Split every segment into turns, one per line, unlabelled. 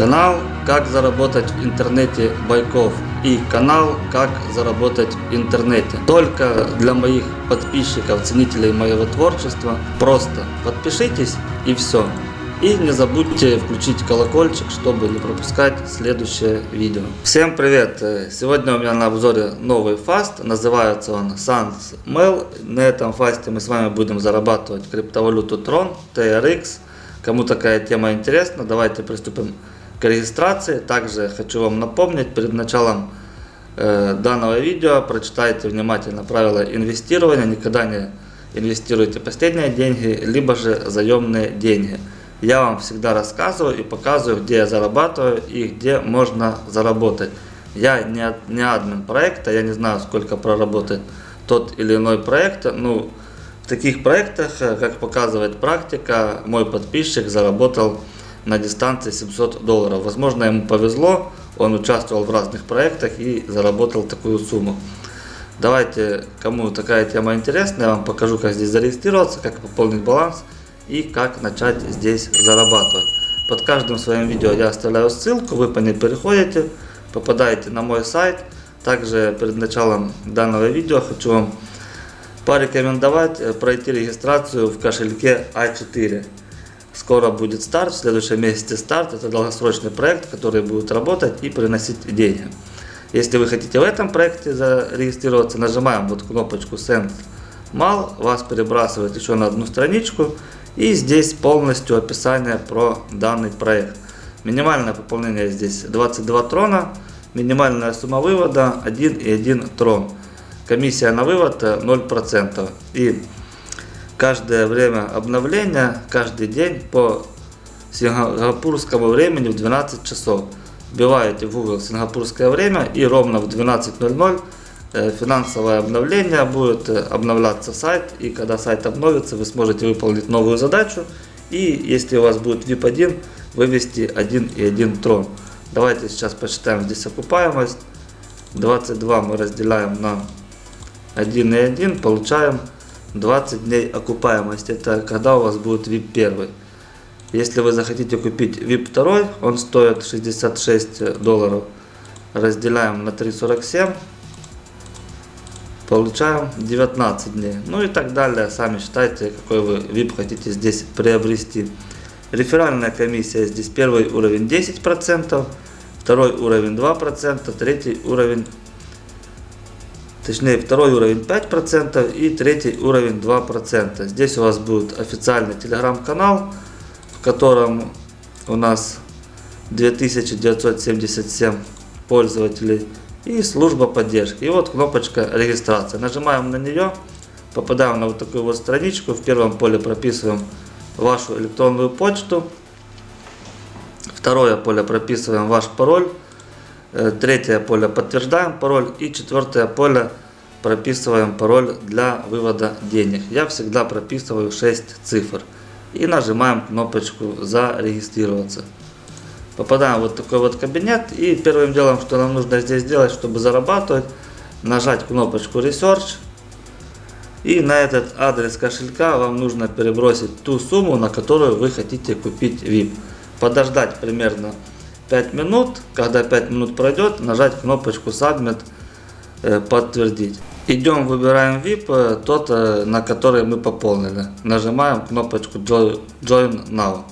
Канал «Как заработать в интернете Байков» и канал «Как заработать в интернете». Только для моих подписчиков, ценителей моего творчества. Просто подпишитесь и все. И не забудьте включить колокольчик, чтобы не пропускать следующее видео. Всем привет! Сегодня у меня на обзоре новый фаст. Называется он Sans Mail. На этом фасте мы с вами будем зарабатывать криптовалюту Tron, TRX. Кому такая тема интересна, давайте приступим к регистрации. Также хочу вам напомнить перед началом э, данного видео, прочитайте внимательно правила инвестирования. Никогда не инвестируйте последние деньги, либо же заемные деньги. Я вам всегда рассказываю и показываю, где я зарабатываю и где можно заработать. Я не, не админ проекта, я не знаю, сколько проработает тот или иной проект. Ну, в таких проектах, э, как показывает практика, мой подписчик заработал на дистанции 700 долларов. Возможно, ему повезло, он участвовал в разных проектах и заработал такую сумму. Давайте, кому такая тема интересна, я вам покажу, как здесь зарегистрироваться, как пополнить баланс и как начать здесь зарабатывать. Под каждым своим видео я оставляю ссылку, вы по ней переходите, попадаете на мой сайт. Также перед началом данного видео хочу вам порекомендовать э, пройти регистрацию в кошельке А4. Скоро будет старт, в следующем месяце старт. Это долгосрочный проект, который будет работать и приносить деньги. Если вы хотите в этом проекте зарегистрироваться, нажимаем вот кнопочку Send Mal, вас перебрасывает еще на одну страничку. И здесь полностью описание про данный проект. Минимальное пополнение здесь 22 трона, минимальная сумма вывода 1,1 трон. Комиссия на вывод 0%. И каждое время обновления, каждый день по сингапурскому времени в 12 часов. Вбиваете в Google сингапурское время и ровно в 12.00 э, финансовое обновление будет э, обновляться сайт. И когда сайт обновится, вы сможете выполнить новую задачу. И если у вас будет VIP1, вывести 1,1 трон. Давайте сейчас посчитаем здесь окупаемость. 22 мы разделяем на 1,1, получаем 20 дней окупаемость. Это когда у вас будет VIP 1. Если вы захотите купить VIP 2, он стоит 66 долларов. Разделяем на 3,47. Получаем 19 дней. Ну и так далее. Сами считайте, какой вы VIP хотите здесь приобрести. Реферальная комиссия здесь первый уровень 10%, второй уровень 2%, третий уровень точнее второй уровень 5% и третий уровень 2%. Здесь у вас будет официальный телеграм-канал, в котором у нас 2977 пользователей и служба поддержки. И вот кнопочка регистрация. Нажимаем на нее, попадаем на вот такую вот страничку. В первом поле прописываем вашу электронную почту. Второе поле прописываем ваш пароль. Э, третье поле подтверждаем пароль. И четвертое поле прописываем пароль для вывода денег. Я всегда прописываю 6 цифр. И нажимаем кнопочку «Зарегистрироваться». Попадаем в вот такой вот кабинет. И первым делом, что нам нужно здесь сделать, чтобы зарабатывать, нажать кнопочку Research. И на этот адрес кошелька вам нужно перебросить ту сумму, на которую вы хотите купить VIP. Подождать примерно 5 минут. Когда 5 минут пройдет, нажать кнопочку Submit, э, подтвердить. Идем, выбираем VIP, э, тот, э, на который мы пополнили. Нажимаем кнопочку Join Now.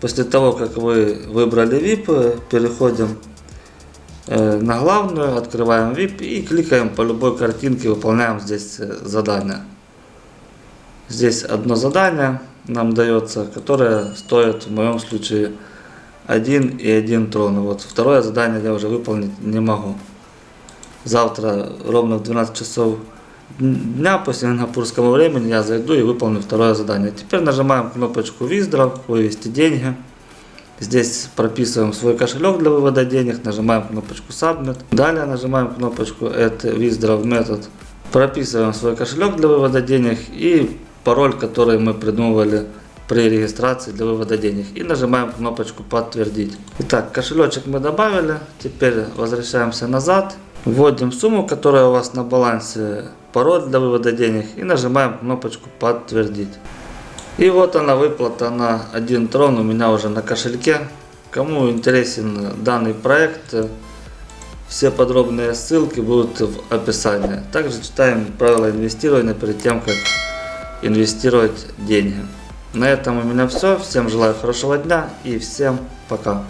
После того, как вы выбрали VIP, переходим на главную, открываем VIP и кликаем по любой картинке, выполняем здесь задание. Здесь одно задание нам дается, которое стоит в моем случае 1 и 1 трон. Вот второе задание я уже выполнить не могу. Завтра ровно в 12 часов дня по сингапурскому времени я зайду и выполню второе задание. Теперь нажимаем кнопочку Withdraw, вывести деньги. Здесь прописываем свой кошелек для вывода денег, нажимаем кнопочку Submit. Далее нажимаем кнопочку Add Withdraw Method. Прописываем свой кошелек для вывода денег и пароль, который мы придумывали при регистрации для вывода денег. И нажимаем кнопочку подтвердить. Итак, кошелечек мы добавили. Теперь возвращаемся назад. Вводим сумму, которая у вас на балансе, пароль для вывода денег. И нажимаем кнопочку подтвердить. И вот она выплата на 1 трон у меня уже на кошельке. Кому интересен данный проект, все подробные ссылки будут в описании. Также читаем правила инвестирования перед тем, как инвестировать деньги. На этом у меня все. Всем желаю хорошего дня и всем пока.